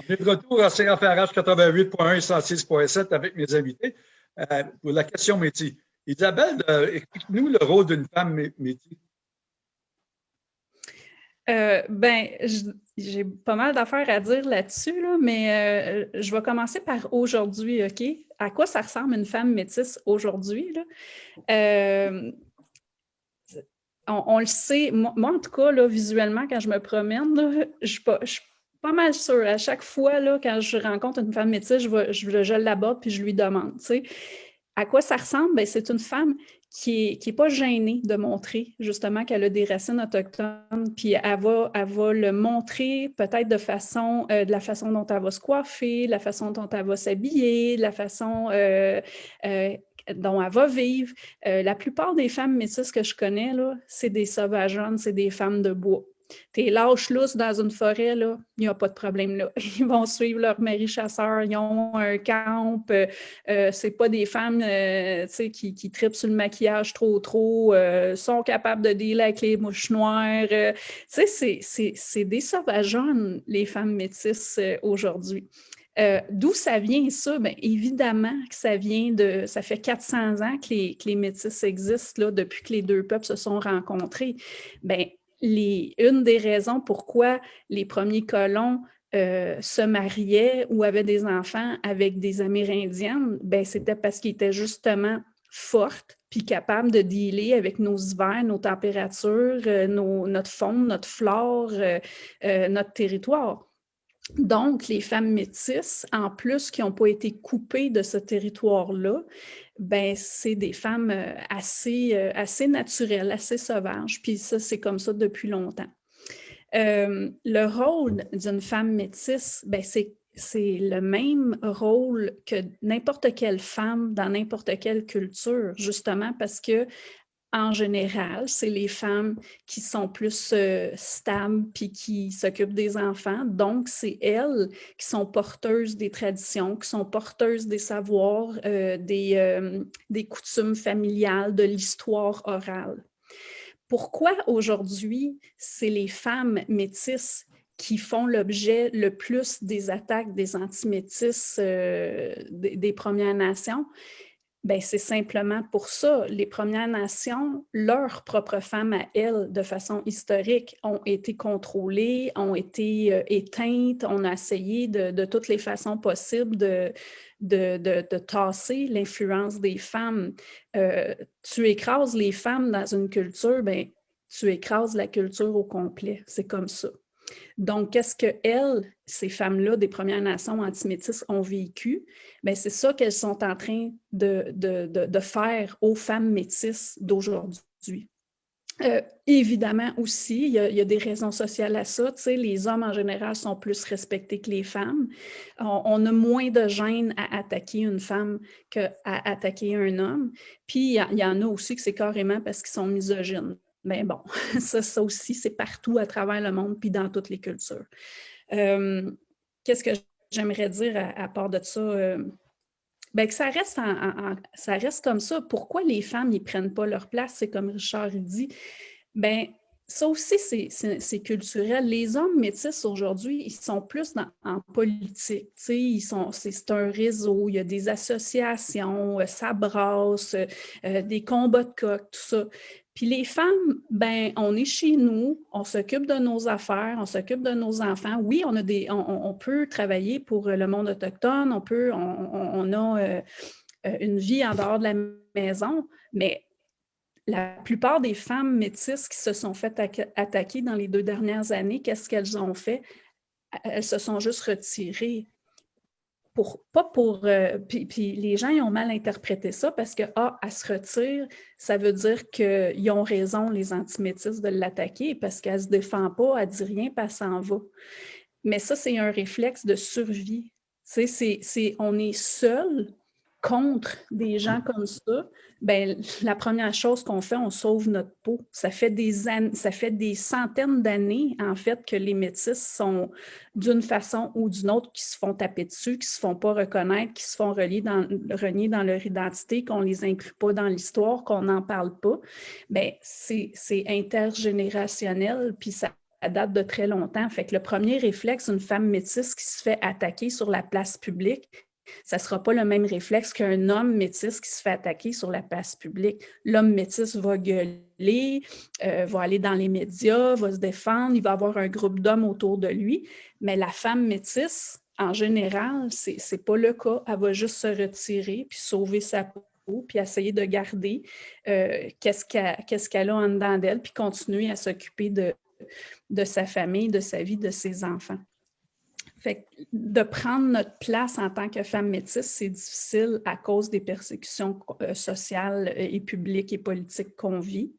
On est de retour à CFRH 88.1 et 106.7 avec mes invités euh, pour la question métier. Isabelle, euh, explique-nous le rôle d'une femme métier. Euh, ben, j'ai pas mal d'affaires à dire là-dessus, mais je vais commencer par aujourd'hui, OK? À quoi ça ressemble une femme métisse aujourd'hui? On, le sait, moi, en tout cas, là, visuellement, quand je me promène, je ne suis pas mal sûre. À chaque fois, là, quand je rencontre une femme métisse, je, je, je l'aborde puis je lui demande. À quoi ça ressemble? Ben, c'est une femme qui n'est est pas gênée de montrer justement qu'elle a des racines autochtones, puis elle va, elle va le montrer peut-être de façon, euh, de la façon dont elle va se coiffer, la façon dont elle va s'habiller, la façon euh, euh, dont elle va vivre. la plupart des femmes métisses que je connais, c'est des sauvageonnes, c'est des femmes de bois. T'es lâche lousse dans une forêt, il n'y a pas de problème là. Ils vont suivre leur mari chasseur, ils ont un camp. Euh, euh c'est pas des femmes euh, qui, qui tripent sur le maquillage trop trop, euh, sont capables de dealer avec les mouches noires. c'est des sauvageonnes, les femmes métisses aujourd'hui. D'où ça vient ça? Bien, évidemment que ça vient de... Ça fait 400 ans que les, que les existent, là, depuis que les deux peuples se sont rencontrés. Bien, une des raisons pourquoi les premiers colons euh, se mariaient ou avaient des enfants avec des Amérindiennes, ben, c'était parce qu'ils étaient justement fortes puis capables de dealer avec nos hivers, nos températures, euh, notre faune, notre flore, euh, notre territoire. Donc, les femmes métisses, en plus qui n'ont pas été coupées de ce territoire-là, ben, c'est des femmes euh, assez, euh, assez naturelles, assez sauvages. Puis ça, c'est comme ça depuis longtemps. Euh, le rôle d'une femme métisse, ben, c'est le même rôle que n'importe quelle femme dans n'importe quelle culture, justement parce que en général, c'est les femmes qui sont plus euh, stables puis qui s'occupent des enfants. Donc, c'est elles qui sont porteuses des traditions, qui sont porteuses des savoirs, euh, des, euh, des coutumes familiales, de l'histoire orale. Pourquoi aujourd'hui, c'est les femmes métisses qui font l'objet le plus des attaques des antimétisses des, des Premières Nations? Ben, c'est simplement pour ça. Les Premières Nations, leurs propres femmes à elles, de façon historique, ont été contrôlées, ont été euh, éteintes. On a essayé de, toutes les façons possibles de, de, tasser l'influence des femmes. Euh, tu écrases les femmes dans une culture, ben, tu écrases la culture au complet. C'est comme ça. Donc, qu'est-ce que elles, ces femmes-là des Premières Nations antimétisses ont vécu? Ben, c'est ça qu'elles sont en train de, faire aux femmes métisses d'aujourd'hui. Euh, évidemment aussi, il y, a, des raisons sociales à ça. les hommes en général sont plus respectés que les femmes. On, a moins de gêne à attaquer une femme qu'à attaquer un homme. Puis il y, en a aussi que c'est carrément parce qu'ils sont misogynes. Mais bon, ça, aussi, c'est partout à travers le monde, puis dans toutes les cultures. Euh, qu'est-ce que j'aimerais dire à, part de ça? Euh, ben, que ça reste, ça reste comme ça. Pourquoi les femmes n'y prennent pas leur place? C'est comme Richard dit. Ben, ça aussi, c'est culturel. Les hommes métis aujourd'hui, ils sont plus en politique. C'est un réseau, il y a des associations, euh, ça brasse, des combats de coq, tout ça. Puis les femmes, ben, on est chez nous, on s'occupe de nos affaires, on s'occupe de nos enfants. Oui, on, a des, on, peut travailler pour le monde autochtone, on, peut, on, a euh, euh, une vie en dehors de la maison, mais la plupart des femmes métisses qui se sont faites attaquer dans les deux dernières années, qu'est-ce qu'elles ont fait? Elles se sont juste retirées pas pour... Euh, puis, les gens ont mal interprété ça parce que, ah, elle se retire, ça veut dire qu'ils ont raison, les antimétistes, de l'attaquer parce qu'elle ne se défend pas, elle ne dit rien, puis elle s'en va. Mais ça, c'est un réflexe de survie. Tu sais, on est seul contre des gens comme ça, ben, la première chose qu'on fait, on sauve notre peau. Ça fait des, ça fait des centaines d'années, en fait, que les métis sont d'une façon ou d'une autre qui se font taper dessus, qui se font pas reconnaître, qui se font relier dans, renier dans leur identité, qu'on les inclut pas dans l'histoire, qu'on n'en parle pas. Ben, c'est intergénérationnel, puis ça date de très longtemps. Fait que le premier réflexe d'une femme métisse qui se fait attaquer sur la place publique, ça ne sera pas le même réflexe qu'un homme métis qui se fait attaquer sur la place publique. L'homme métis va gueuler, euh, va aller dans les médias, va se défendre, il va avoir un groupe d'hommes autour de lui, mais la femme métisse, en général, ce n'est pas le cas. Elle va juste se retirer puis sauver sa peau puis essayer de garder euh, qu'est-ce qu'elle a en dedans d'elle, puis continuer à s'occuper de, de sa famille, de sa vie, de ses enfants. Fait de prendre notre place en tant que femme métisse, c'est difficile à cause des persécutions euh, sociales euh, et publiques et politiques qu'on vit.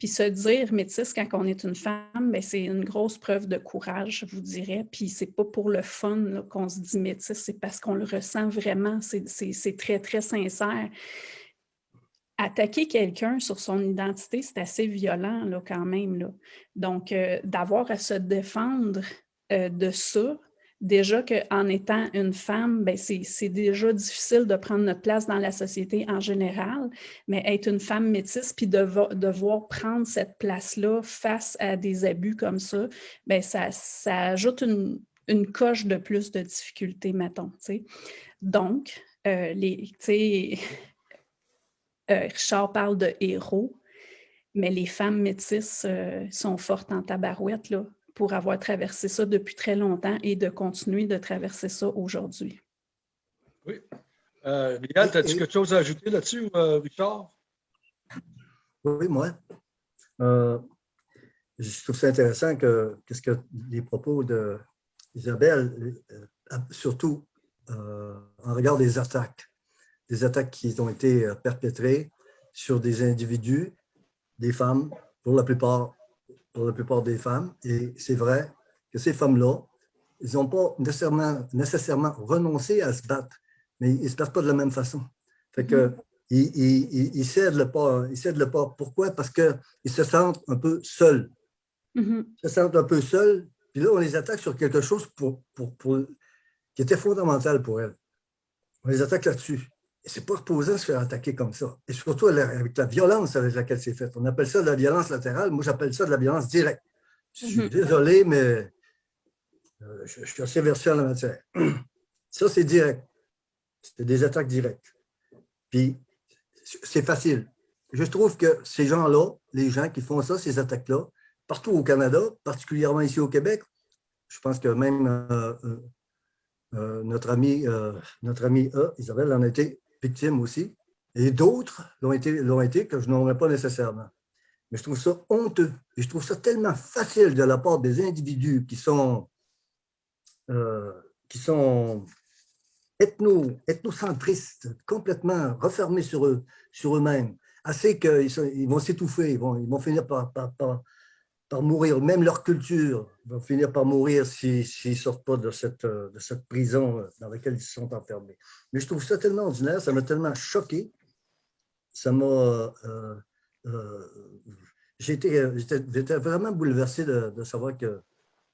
Puis se dire métisse quand on est une femme, ben, c'est une grosse preuve de courage, je vous dirais. Puis c'est pas pour le fun qu'on se dit métisse, c'est parce qu'on le ressent vraiment, c'est très, très sincère. Attaquer quelqu'un sur son identité, c'est assez violent là, quand même. Là. Donc, euh, d'avoir à se défendre de ça, déjà qu'en étant une femme, ben, c'est déjà difficile de prendre notre place dans la société en général, mais être une femme métisse puis de, devoir prendre cette place-là face à des abus comme ça, ben, ça, ajoute une, coche de plus de difficultés, mettons. Donc, euh, euh, Richard parle de héros, mais les femmes métisses euh, sont fortes en tabarouette, là pour avoir traversé ça depuis très longtemps et de continuer de traverser ça aujourd'hui. Oui. Euh, Miguel, as-tu quelque chose à ajouter là-dessus, euh, Richard? Oui, moi. Euh, je trouve ça intéressant que, ce que les propos d'Isabelle, euh, surtout en regard des attaques, des attaques qui ont été perpétrées sur des individus, des femmes, pour la plupart pour la plupart des femmes. Et c'est vrai que ces femmes-là, ils n'ont pas nécessairement, nécessairement renoncé à se battre, mais ils ne se battent pas de la même façon. Fait que, mm-hmm. ils, ils, cèdent le pas. Ils cèdent le pas. Pourquoi? Parce qu'ils se sentent un peu seuls. Mm-hmm. Ils se sentent un peu seuls. Puis là, on les attaque sur quelque chose pour, pour, pour, qui était fondamental pour elles. On les attaque là-dessus c'est pas reposant de se faire attaquer comme ça. Et surtout avec la violence avec laquelle c'est fait. On appelle ça de la violence latérale. Moi, j'appelle ça de la violence directe. Je suis mhm. désolé, mais euh, je, suis assez versé en la matière. Ça, c'est direct. C'est des attaques directes. Puis, c'est facile. Je trouve que ces gens-là, les gens qui font ça, ces attaques-là, partout au Canada, particulièrement ici au Québec, je pense que même euh, euh, notre ami, notre ami Isabelle en a été victimes aussi, et d'autres l'ont été, été que je n'aurais pas nécessairement. Mais je trouve ça honteux et je trouve ça tellement facile de la part des individus qui sont, euh, qui sont ethno, ethnocentristes, complètement refermés sur eux, sur eux-mêmes, assez qu'ils ils vont s'étouffer, ils vont, ils vont finir par mourir, même leur culture va finir par mourir s'ils ne sortent pas de cette, de cette prison euh, dans laquelle ils sont enfermés. Mais je trouve ça tellement ordinaire, ça m'a tellement choqué, ça m'a... Euh, euh, J'étais vraiment bouleversé de, savoir que,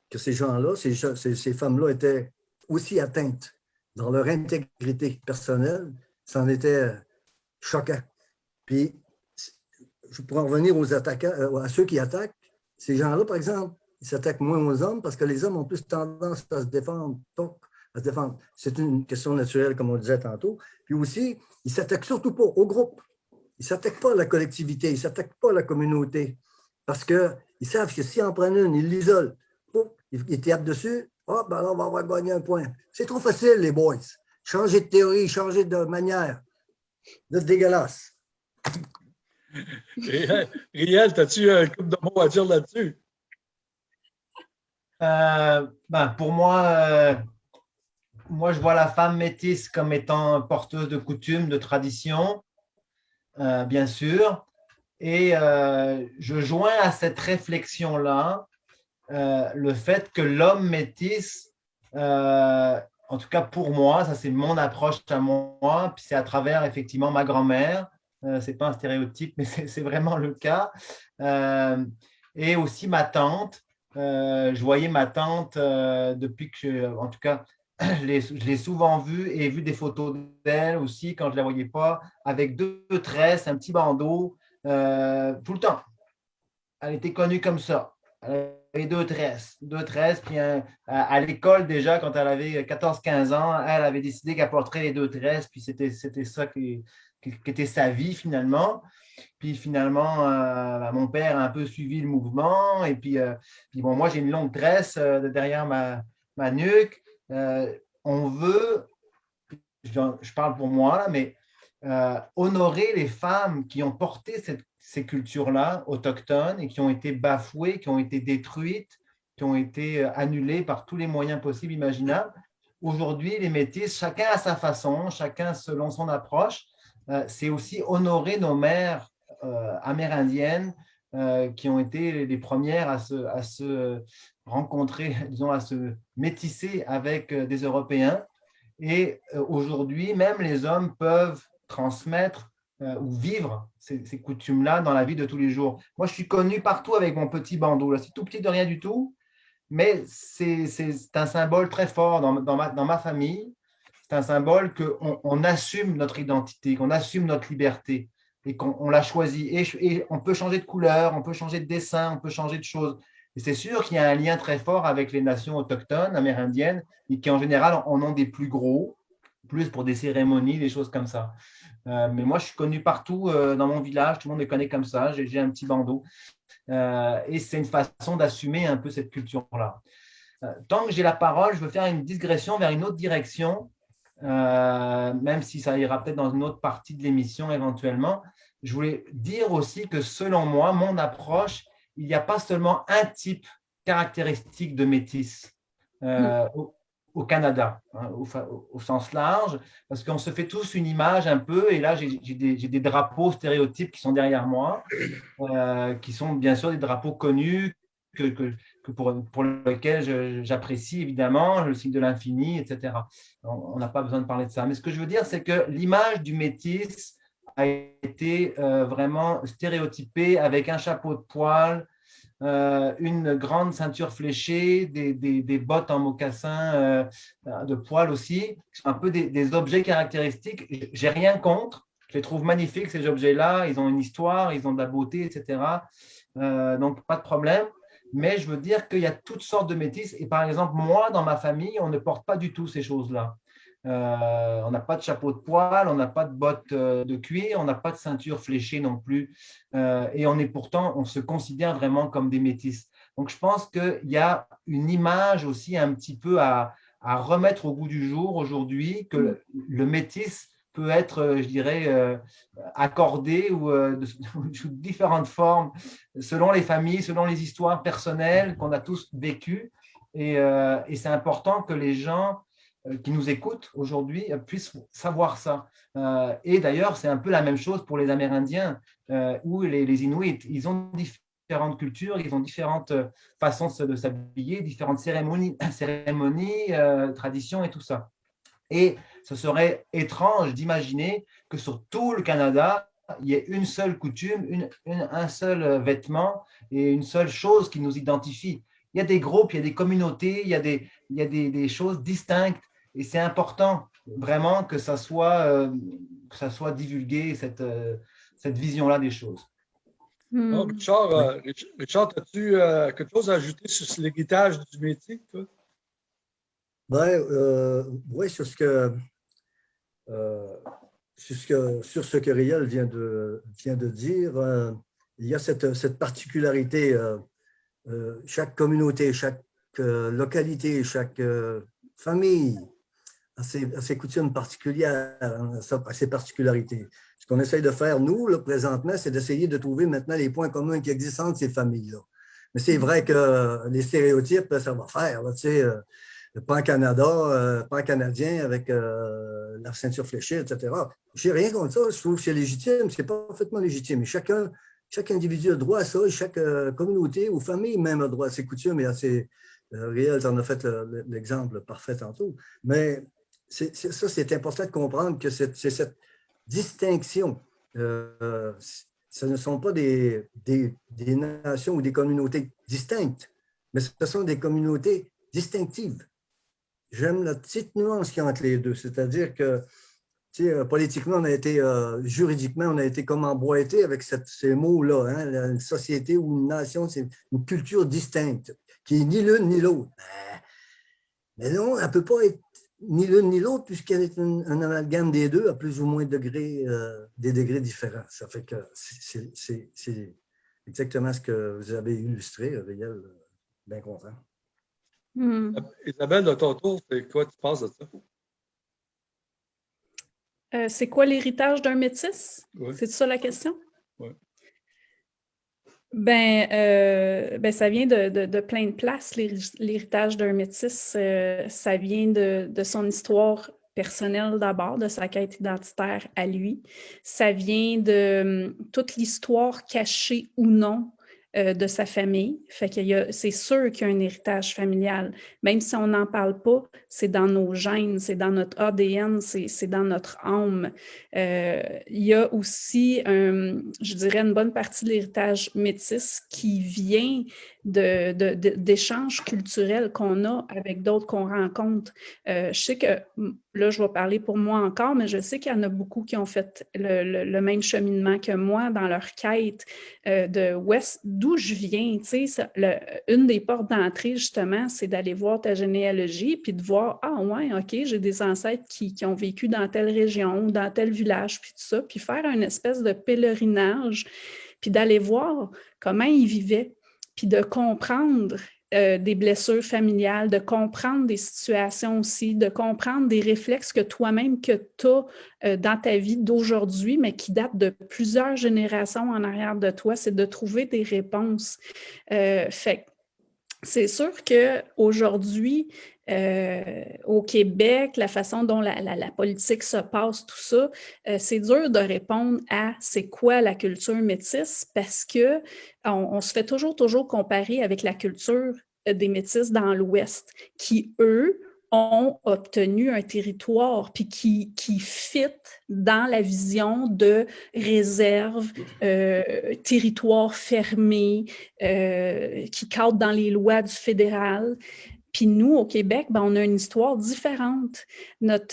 que ces gens-là, ces, ces, ces femmes-là étaient aussi atteintes dans leur intégrité personnelle, c'en était choquant. Puis, je pourrais en revenir aux attaquants, à ceux qui attaquent, ces gens-là, par exemple, ils s'attaquent moins aux hommes parce que les hommes ont plus tendance à se défendre. à se défendre. C'est une question naturelle, comme on disait tantôt. Puis aussi, ils ne s'attaquent surtout pas au groupe. Ils ne s'attaquent pas à la collectivité, ils ne s'attaquent pas à la communauté. Parce qu'ils savent que s'ils en prennent une, ils l'isolent. Ils, ils tapent dessus, oh, ben là, on va avoir gagné un point. C'est trop facile, les boys. Changer de théorie, changer de manière. C'est dégueulasse. Riel, as-tu un couple de mots à dire là-dessus? Euh, ben, pour moi, euh, moi, je vois la femme métisse comme étant porteuse de coutumes, de traditions, euh, bien sûr. Et je joins à cette réflexion-là le fait que l'homme métisse, en tout cas pour moi, ça c'est mon approche à moi, puis c'est à travers effectivement ma grand-mère, euh, ce n'est pas un stéréotype, mais c'est vraiment le cas. Euh, et aussi ma tante. Euh, je voyais ma tante depuis que, en tout cas, je l'ai souvent vue et vu des photos d'elle aussi quand je ne la voyais pas, avec deux tresses, un petit bandeau, tout le temps. Elle était connue comme ça. Deux tresses. Deux tresses, puis à, l'école déjà, quand elle avait 14-15 ans, elle avait décidé qu'elle porterait les deux tresses, puis c'était ça qui, qui, était sa vie finalement. Puis finalement, euh, bah, mon père a un peu suivi le mouvement. Et puis, euh, puis bon, moi, j'ai une longue tresse euh, derrière ma, ma nuque. on veut, je, parle pour moi, là, mais honorer les femmes qui ont porté cette, ces cultures-là autochtones et qui ont été bafouées, qui ont été détruites, qui ont été annulées par tous les moyens possibles, imaginables. Aujourd'hui, les métis, chacun à sa façon, chacun selon son approche, euh, c'est aussi honorer nos mères euh, amérindiennes euh, qui ont été les premières à se, à se rencontrer, disons, à se métisser avec des Européens. Et aujourd'hui, même les hommes peuvent transmettre ou vivre ces, coutumes-là dans la vie de tous les jours. Moi, je suis connu partout avec mon petit bandeau. C'est tout petit de rien du tout, mais c'est un symbole très fort dans, dans, ma, dans ma famille c'est un symbole qu'on on assume notre identité, qu'on assume notre liberté et qu'on l'a choisi. Et, on peut changer de couleur, on peut changer de dessin, on peut changer de choses. Et c'est sûr qu'il y a un lien très fort avec les nations autochtones, amérindiennes, et qui en général en ont des plus gros, plus pour des cérémonies, des choses comme ça. Euh, mais moi, je suis connu partout euh, dans mon village, tout le monde me connaît comme ça, j'ai un petit bandeau. Euh, et c'est une façon d'assumer un peu cette culture-là. tant que j'ai la parole, je veux faire une digression vers une autre direction même si ça ira peut-être dans une autre partie de l'émission éventuellement. Je voulais dire aussi que selon moi, mon approche, il n'y a pas seulement un type caractéristique de métis euh. Au, Canada, hein, au, sens large, parce qu'on se fait tous une image un peu, et là j'ai des, drapeaux stéréotypes qui sont derrière moi, euh, qui sont bien sûr des drapeaux connus, que, pour, lequel j'apprécie évidemment, le signe de l'infini, etc. On n'a pas besoin de parler de ça. Mais ce que je veux dire, c'est que l'image du métis a été euh, vraiment stéréotypée avec un chapeau de poil, euh, une grande ceinture fléchée, des, des, bottes en mocassin euh, de poil aussi, un peu des, des objets caractéristiques. J'ai rien contre, je les trouve magnifiques ces objets-là, ils ont une histoire, ils ont de la beauté, etc. donc pas de problème mais je veux dire qu'il y a toutes sortes de métis. Et par exemple, moi, dans ma famille, on ne porte pas du tout ces choses-là. Euh, on n'a pas de chapeau de poil, on n'a pas de bottes euh, de cuir, on n'a pas de ceinture fléchée non plus. Euh, et on est pourtant, on se considère vraiment comme des métis. Donc, je pense qu'il y a une image aussi un petit peu à, remettre au goût du jour aujourd'hui, que le, le métis peut être, je dirais, accordé ou de, différentes formes selon les familles, selon les histoires personnelles qu'on a tous vécues. Et c'est important que les gens qui nous écoutent aujourd'hui puissent savoir ça. et d'ailleurs, c'est un peu la même chose pour les Amérindiens ou les, Inuits. Ils ont différentes cultures, ils ont différentes façons de s'habiller, différentes cérémonies, traditions et tout ça. Et ce serait étrange d'imaginer que sur tout le Canada, il y ait une seule coutume, un seul vêtement et une seule chose qui nous identifie. Il y a des groupes, il y a des communautés, il y a des, il y a des, choses distinctes et c'est important vraiment que ça soit, euh, que ça soit divulgué, cette, euh, cette vision-là des choses. Hmm. Richard, euh, Richard as-tu quelque chose à ajouter sur l'héritage du métier? Ben, oui, sur ce que euh, sur, ce que, sur ce que Riel vient de, vient de dire, euh, il y a cette, cette particularité, euh, chaque communauté, chaque localité, chaque famille a ses, coutumes particulières, hein, a ses particularités. Ce qu'on essaye de faire, nous, le présentement, c'est d'essayer de trouver maintenant les points communs qui existent entre ces familles-là. Mais c'est vrai que les stéréotypes, ça va faire. tu sais, pas Canada, euh, pas canadien avec euh, la ceinture fléchée, etc. Je n'ai rien contre ça, je trouve que c'est légitime, c'est parfaitement légitime. chacun, chaque individu a droit à ça, et chaque euh, communauté ou famille même a droit à ses coutumes et à ses... Réel, tu en as fait l'exemple parfait tantôt. Mais ça, c'est important de comprendre que c'est cette distinction. ce ne sont pas des, des, des nations ou des communautés distinctes, mais ce sont des communautés distinctives j'aime la petite nuance qui y a entre les deux. C'est-à-dire que euh, politiquement, on a été, euh, juridiquement, on a été comme emboîté avec ces mots-là. Hein, une société ou une nation, c'est une culture distincte. qui est ni l'une ni l'autre. Ben, mais non, elle ne peut pas être ni l'une ni l'autre, puisqu'elle est un, amalgame des deux à plus ou moins degrés, euh, des degrés différents. Ça fait que c'est exactement ce que vous avez illustré, Riel. Bien content. Hmm. Isabelle, de ton tour, c'est quoi tu penses de ça? Euh, c'est quoi l'héritage d'un métis? C'est ça la question? Oui. Ben, euh, ben, ça vient de, plein de places, l'héritage d'un métis. Euh, ça vient de, son histoire personnelle d'abord, de sa quête identitaire à lui. Ça vient de hum, toute l'histoire cachée ou non euh, de sa famille. C'est sûr qu'il y a un héritage familial. Même si on n'en parle pas, c'est dans nos gènes, c'est dans notre ADN, c'est dans notre âme. Euh, il y a aussi, je dirais, une bonne partie de l'héritage métis qui vient d'échanges culturels qu'on a avec d'autres qu'on rencontre. Euh, je sais que, là, je vais parler pour moi encore, mais je sais qu'il y en a beaucoup qui ont fait le, même cheminement que moi dans leur quête euh, de d'où je viens. Tu sais, une des portes d'entrée, justement, c'est d'aller voir ta généalogie, puis de voir, ah ouais, OK, j'ai des ancêtres qui, qui, ont vécu dans telle région, dans tel village, puis tout ça, puis faire une espèce de pèlerinage, puis d'aller voir comment ils vivaient, puis de comprendre euh, des blessures familiales, de comprendre des situations aussi, de comprendre des réflexes que toi-même que tu as euh, dans ta vie d'aujourd'hui, mais qui datent de plusieurs générations en arrière de toi, c'est de trouver des réponses. Euh, fait c'est sûr qu'aujourd'hui, euh, au Québec, la façon dont la, politique se passe, tout ça, euh, c'est dur de répondre à c'est quoi la culture métisse parce que on, se fait toujours, toujours comparer avec la culture des métisses dans l'Ouest qui, eux, ont obtenu un territoire puis qui, qui fit dans la vision de réserve, territoire fermé, qui cadre dans les lois du fédéral. Puis nous, au Québec, ben, on a une histoire différente.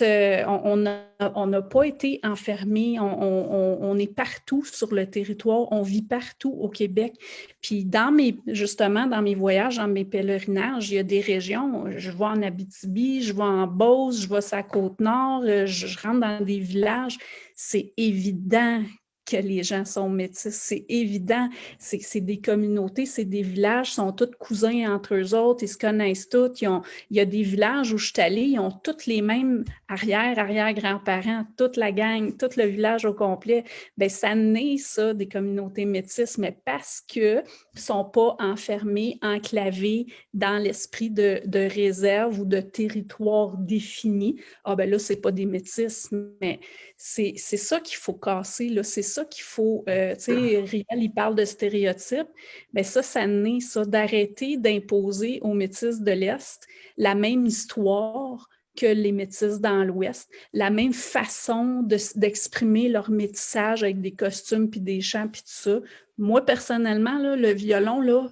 Euh, on n'a pas été enfermés, on, est partout sur le territoire, on vit partout au Québec. Puis dans mes, justement, dans mes voyages, dans mes pèlerinages, il y a des régions, je vais en Abitibi, je vais en Beauce, je vais la Côte-Nord, euh, je rentre dans des villages. C'est évident que les gens sont métis. C'est évident, c'est des communautés, c'est des villages, sont tous cousins entre eux autres, ils se connaissent tous. il y a des villages où je suis allée, ils ont tous les mêmes arrière, arrière-grands-parents, toute la gang, tout le village au complet. Bien, ça naît, ça, des communautés métisses, mais parce qu'ils ne sont pas enfermés, enclavés dans l'esprit de, réserve ou de territoire défini. Ah ben là, c'est pas des métis, mais c'est ça qu'il faut casser, c'est ça qu'il faut, euh, tu sais, Riel, il parle de stéréotypes, mais ça, ça naît, ça, d'arrêter d'imposer aux métis de l'Est la même histoire que les métis dans l'Ouest, la même façon d'exprimer leur métissage avec des costumes, puis des chants, puis tout ça. Moi, personnellement, le violon, là,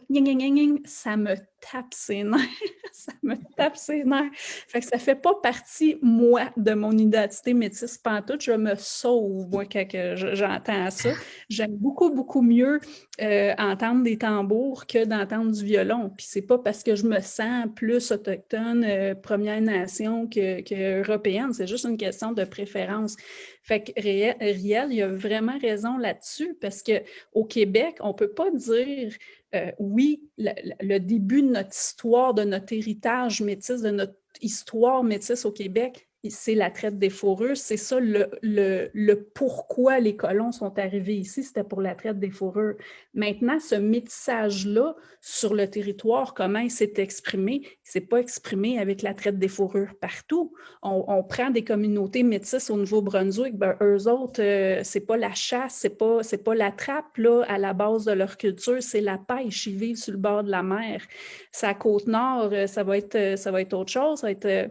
ça me tape ses nerfs. Ça me tape ses nerfs. Fait que ça fait pas partie, moi, de mon identité métisse pantoute. Je me sauve, moi, quand j'entends ça. J'aime beaucoup, beaucoup mieux euh, entendre des tambours que d'entendre du violon. Puis c'est pas parce que je me sens plus autochtone, euh, Première Nation que, que européenne. C'est juste une question de préférence. Fait que Riel, il a vraiment raison là-dessus parce qu'au Québec, on peut pas dire euh, oui, le, début de notre histoire, de notre héritage métis, de notre histoire métisse au Québec, c'est la traite des fourrures. C'est ça le, le, pourquoi les colons sont arrivés ici, c'était pour la traite des fourrures. Maintenant, ce métissage-là sur le territoire, comment il s'est exprimé, il s'est pas exprimé avec la traite des fourrures partout. On, prend des communautés métisses au Nouveau-Brunswick, ben, eux autres, euh, c'est pas la chasse, c'est pas, pas la trappe là, à la base de leur culture, c'est la pêche, ils vivent sur le bord de la mer. Sa côte nord, euh, ça va être, euh, ça va être autre chose, être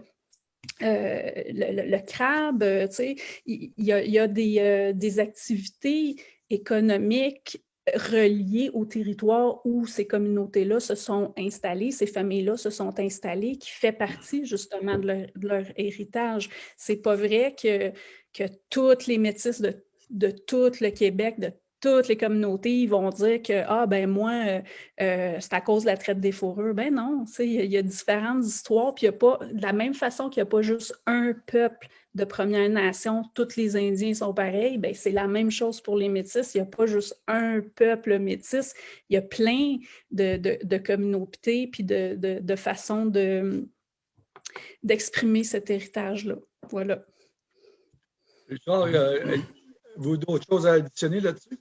euh, le, crabe, euh, il y, a, euh, des, activités économiques reliées au territoire où ces communautés-là se sont installées, ces familles-là se sont installées, qui fait partie justement de leur, héritage. C'est pas vrai que, que toutes les métisses de, de tout le Québec, de toutes les communautés vont dire que ah ben moi, euh, euh, c'est à cause de la traite des fourrures. Ben non, il y, a différentes histoires, puis il a pas, de la même façon qu'il n'y a pas juste un peuple de Première Nation, tous les Indiens sont pareils, ben c'est la même chose pour les Métis. Il n'y a pas juste un peuple métis, il y a plein de, communautés puis de, de façons d'exprimer cet héritage-là. Voilà. Richard, euh, vous d'autres choses à additionner là-dessus?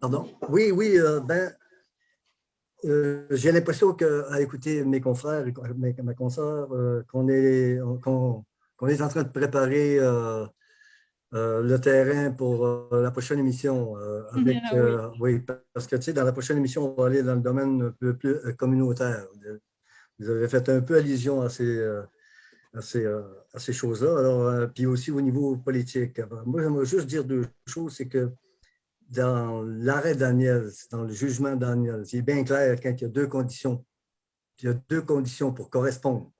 Pardon? Oui, oui, euh, ben, euh, j'ai l'impression qu'à écouter mes confrères et ma consoeur, euh, qu'on est, est en train de préparer le terrain pour la prochaine émission. Avec, ah oui. parce que tu sais, dans la prochaine émission, on va aller dans le domaine un peu plus communautaire. Vous avez fait un peu allusion à ces, à ces, à ces choses-là. Alors, puis aussi au niveau politique. moi, j'aimerais juste dire deux choses, c'est que dans l'arrêt Daniel, dans le jugement Daniel, c'est bien clair quand il y a deux conditions. Il y a deux conditions pour correspondre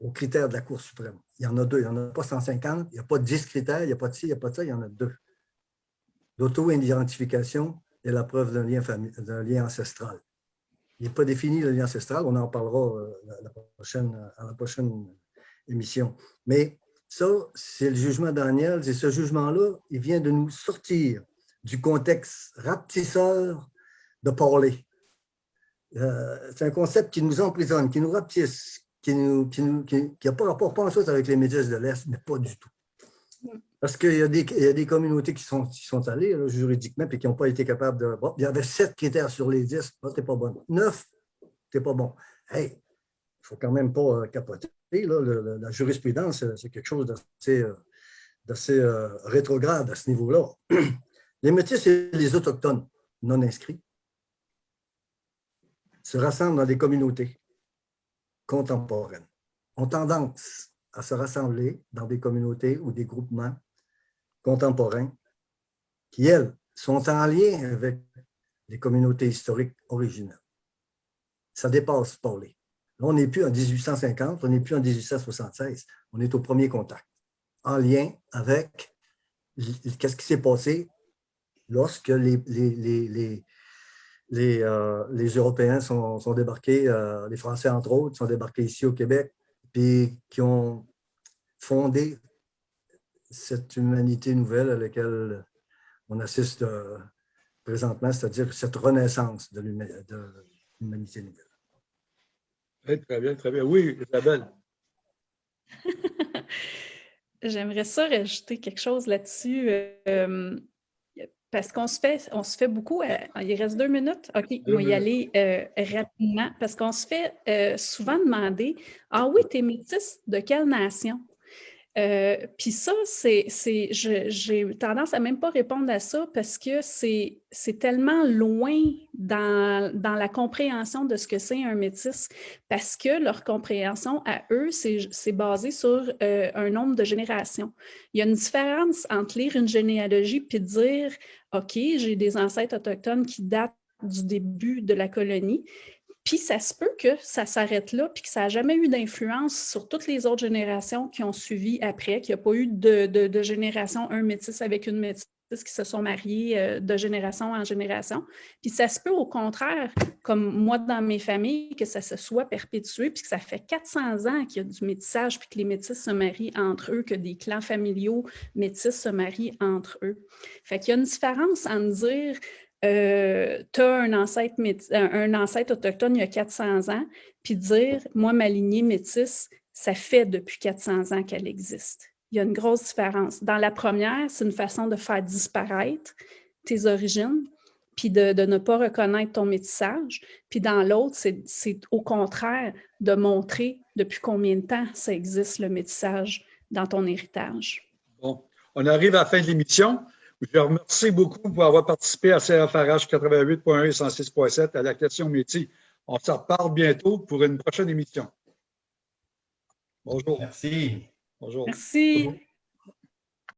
aux critères de la Cour suprême. Il y en a deux, il n'y en a pas 150, il n'y a pas 10 critères, il n'y a pas de ci, il n'y a pas de ça, il y en a deux. L'auto-identification et la preuve d'un lien, lien ancestral. Il n'est pas défini le lien ancestral, on en parlera euh, à la prochaine émission. Mais ça, c'est le jugement Daniel, et ce jugement-là, il vient de nous sortir du contexte rapetisseur de parler. Euh, c'est un concept qui nous emprisonne, qui nous rapetisse, qui n'a qui qui, pas rapport pas en chose avec les médias de l'Est, mais pas du tout. Parce qu'il y, a des communautés qui sont, qui sont allées juridiquement et qui n'ont pas été capables de... Bon, il y avait sept critères sur les dix, oh, t'es pas bon. Neuf, t'es pas bon. Hey, il ne faut quand même pas euh, capoter. Là, la jurisprudence, c'est quelque chose d'assez euh, rétrograde à ce niveau-là. Les métis et les autochtones non inscrits se rassemblent dans des communautés contemporaines, ont tendance à se rassembler dans des communautés ou des groupements contemporains qui, elles, sont en lien avec les communautés historiques originales. Ça dépasse Paulé. Là, on n'est plus en 1850, on n'est plus en 1876, on est au premier contact, en lien avec qu'est-ce qui s'est passé lorsque les, les, les, euh, Européens sont, débarqués, euh, les Français entre autres, sont débarqués ici au Québec, puis qui ont fondé cette humanité nouvelle à laquelle on assiste euh, présentement, c'est-à-dire cette renaissance de l'humanité nouvelle. très bien, très bien. Oui, Isabelle. J'aimerais ça rajouter quelque chose là-dessus. Parce qu'on se fait, on se fait beaucoup. Euh, il reste deux minutes. OK, on va y aller euh, rapidement. Parce qu'on se fait euh, souvent demander Ah oui, tu es métisse de quelle nation? Euh, puis ça, c'est, j'ai tendance à même pas répondre à ça parce que c'est tellement loin dans, dans, la compréhension de ce que c'est un métis, parce que leur compréhension à eux, c'est basé sur euh, un nombre de générations. Il y a une différence entre lire une généalogie puis dire, OK, j'ai des ancêtres autochtones qui datent du début de la colonie, puis ça se peut que ça s'arrête là, puis que ça n'a jamais eu d'influence sur toutes les autres générations qui ont suivi après, qu'il n'y a pas eu de, génération un métis avec une métisse qui se sont mariés euh, de génération en génération. Puis ça se peut au contraire, comme moi dans mes familles, que ça se soit perpétué, puis que ça fait 400 ans qu'il y a du métissage, puis que les métis se marient entre eux, que des clans familiaux métis se marient entre eux. Fait qu'il y a une différence en dire euh, tu as un ancêtre, un ancêtre autochtone il y a 400 ans, puis dire, moi, ma lignée métisse, ça fait depuis 400 ans qu'elle existe. Il y a une grosse différence. Dans la première, c'est une façon de faire disparaître tes origines, puis de, ne pas reconnaître ton métissage. Puis dans l'autre, c'est au contraire de montrer depuis combien de temps ça existe, le métissage, dans ton héritage. Bon, on arrive à la fin de l'émission. Je vous remercie beaucoup pour avoir participé à CFRH 88.1 et 106.7 à la question métier. On se reparle bientôt pour une prochaine émission. Bonjour. Merci. Bonjour. Merci.